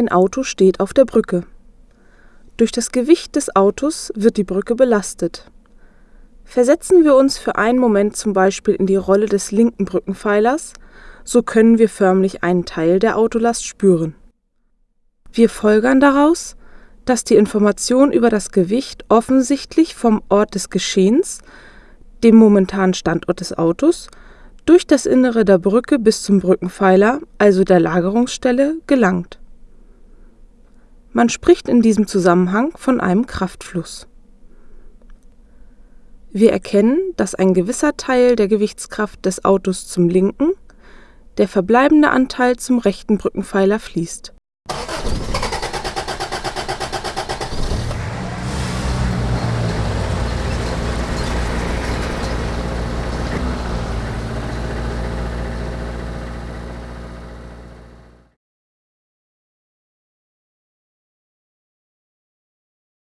Ein Auto steht auf der Brücke. Durch das Gewicht des Autos wird die Brücke belastet. Versetzen wir uns für einen Moment zum Beispiel in die Rolle des linken Brückenpfeilers, so können wir förmlich einen Teil der Autolast spüren. Wir folgern daraus, dass die Information über das Gewicht offensichtlich vom Ort des Geschehens, dem momentanen Standort des Autos, durch das Innere der Brücke bis zum Brückenpfeiler, also der Lagerungsstelle, gelangt. Man spricht in diesem Zusammenhang von einem Kraftfluss. Wir erkennen, dass ein gewisser Teil der Gewichtskraft des Autos zum linken, der verbleibende Anteil zum rechten Brückenpfeiler fließt